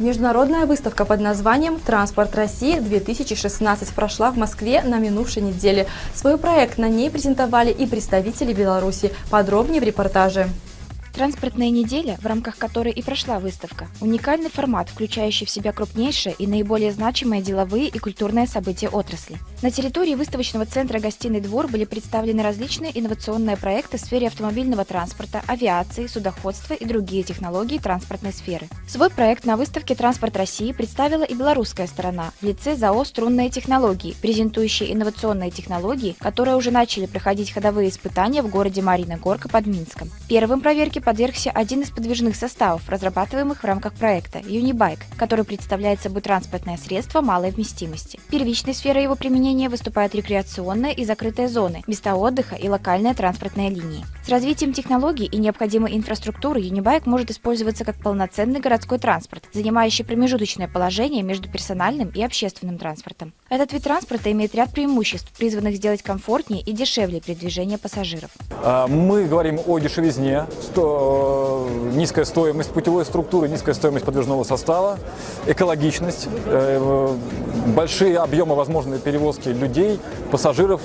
Международная выставка под названием «Транспорт России-2016» прошла в Москве на минувшей неделе. Свой проект на ней презентовали и представители Беларуси. Подробнее в репортаже. Транспортная неделя, в рамках которой и прошла выставка, уникальный формат, включающий в себя крупнейшие и наиболее значимые деловые и культурные события отрасли. На территории выставочного центра «Гостиный двор» были представлены различные инновационные проекты в сфере автомобильного транспорта, авиации, судоходства и другие технологии транспортной сферы. Свой проект на выставке «Транспорт России» представила и белорусская сторона в лице ЗАО «Струнные технологии», презентующие инновационные технологии, которые уже начали проходить ходовые испытания в городе Марина Горка под Минском. Первым проверки Проверке подвергся один из подвижных составов, разрабатываемых в рамках проекта – Unibike, который представляет собой транспортное средство малой вместимости. Первичной сферой его применения выступают рекреационные и закрытые зоны, места отдыха и локальные транспортные линии. С развитием технологий и необходимой инфраструктуры Unibike может использоваться как полноценный городской транспорт, занимающий промежуточное положение между персональным и общественным транспортом. Этот вид транспорта имеет ряд преимуществ, призванных сделать комфортнее и дешевле передвижение пассажиров. А, мы говорим о дешевизне, низкая стоимость путевой структуры, низкая стоимость подвижного состава, экологичность, э, большие объемы возможной перевозки людей, пассажиров,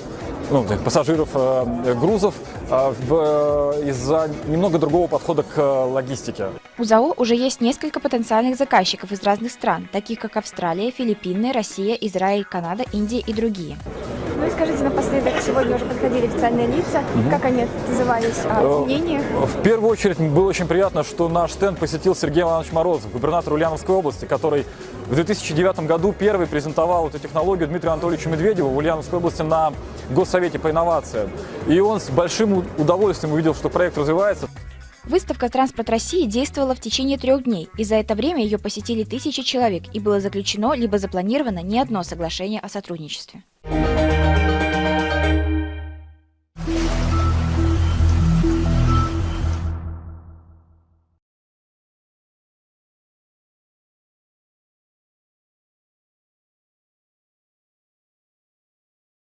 ну, пассажиров, э, грузов э, из-за немного другого подхода к логистике. У ЗАО уже есть несколько потенциальных заказчиков из разных стран, таких как Австралия, Филиппины, Россия, Израиль, Канада, Индия и другие. Ну и скажите напоследок, сегодня уже подходили официальные лица, угу. как они отзывались о мнении? В первую очередь было очень приятно, что наш стенд посетил Сергей Иванович Морозов, губернатор Ульяновской области, который в 2009 году первый презентовал эту технологию Дмитрию Анатольевичу Медведеву в Ульяновской области на Госсовете по инновациям. И он с большим удовольствием увидел, что проект развивается. Выставка «Транспорт России» действовала в течение трех дней, и за это время ее посетили тысячи человек, и было заключено либо запланировано не одно соглашение о сотрудничестве.